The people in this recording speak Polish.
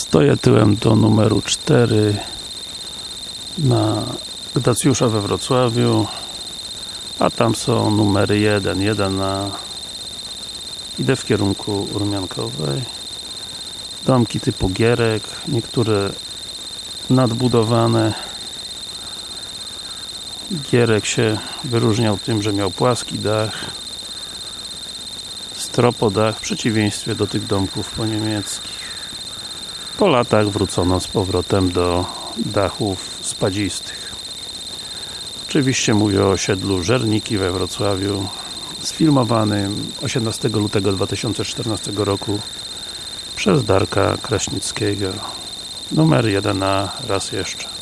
Stoję tyłem do numeru 4 na Gdacjusza we Wrocławiu a tam są numery 1, 1 na idę w kierunku Rumiankowej. Domki typu Gierek niektóre nadbudowane. Gierek się wyróżniał tym, że miał płaski dach stropodach w przeciwieństwie do tych domków po niemieckich po latach wrócono z powrotem do dachów spadzistych. Oczywiście mówię o osiedlu Żerniki we Wrocławiu sfilmowanym 18 lutego 2014 roku przez Darka Kraśnickiego. Numer 1 raz jeszcze